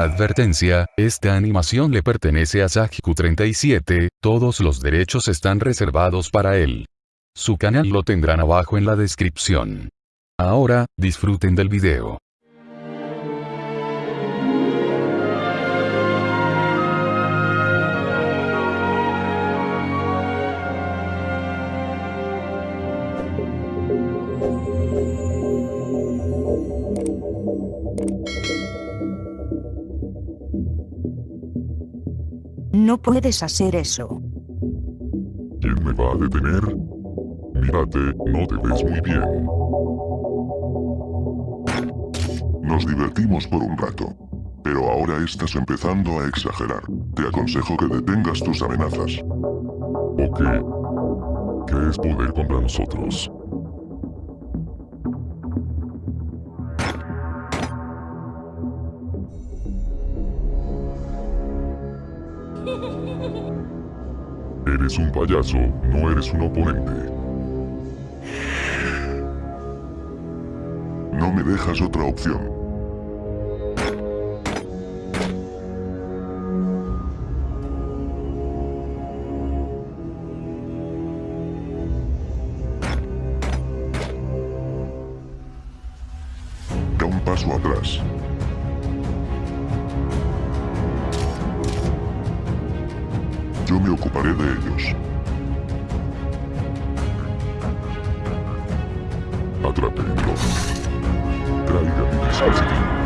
Advertencia, esta animación le pertenece a Sajiku37, todos los derechos están reservados para él. Su canal lo tendrán abajo en la descripción. Ahora, disfruten del video. No puedes hacer eso. ¿Quién me va a detener? Mírate, no te ves muy bien. Nos divertimos por un rato. Pero ahora estás empezando a exagerar. Te aconsejo que detengas tus amenazas. ¿O qué? ¿Qué es poder contra nosotros? Eres un payaso, no eres un oponente. No me dejas otra opción. Da un paso atrás. Me ocuparé de ellos. Atrápenlo. Traiga mi dispositivo.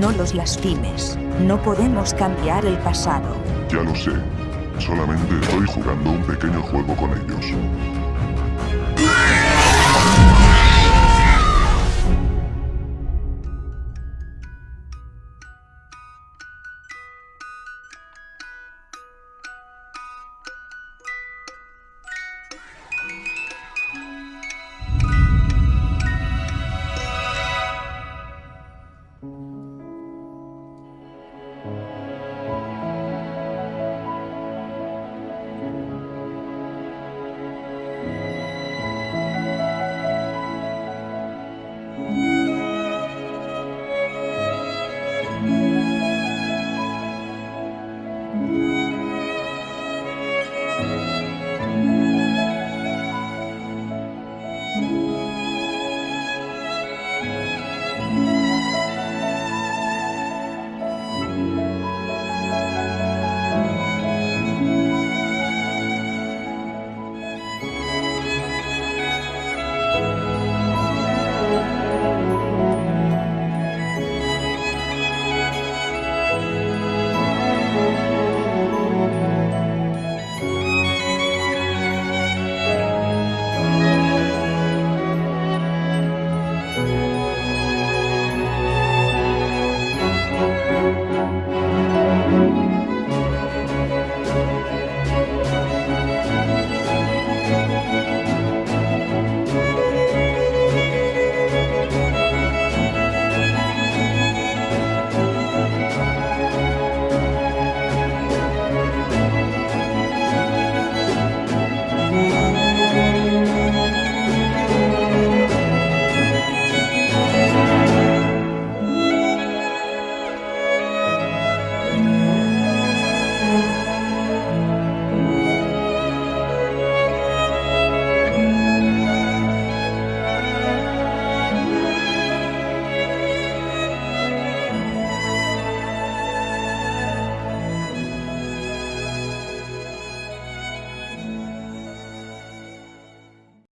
No los lastimes. No podemos cambiar el pasado. Ya lo sé. Solamente estoy jugando un pequeño juego con ellos.